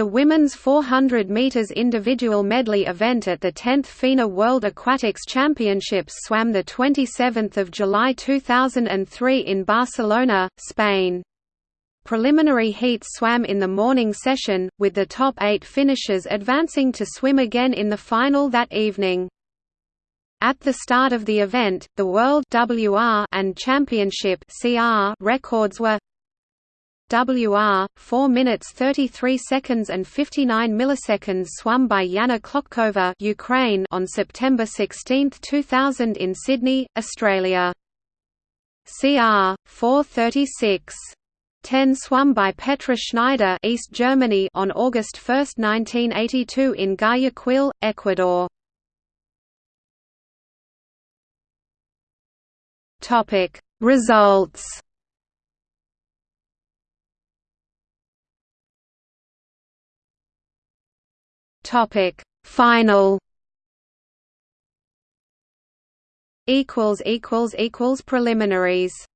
The women's 400 meters individual medley event at the 10th FINA World Aquatics Championships swam the 27th of July 2003 in Barcelona, Spain. Preliminary heats swam in the morning session, with the top eight finishers advancing to swim again in the final that evening. At the start of the event, the World WR and Championship CR records were WR 4 minutes 33 seconds and 59 milliseconds swum by Yana Klochkova Ukraine on September 16, 2000 in Sydney, Australia. CR 436 10 swum by Petra Schneider East Germany on August 1, 1982 in Guayaquil, Ecuador. Topic Results Topic Final. Equals equals equals preliminaries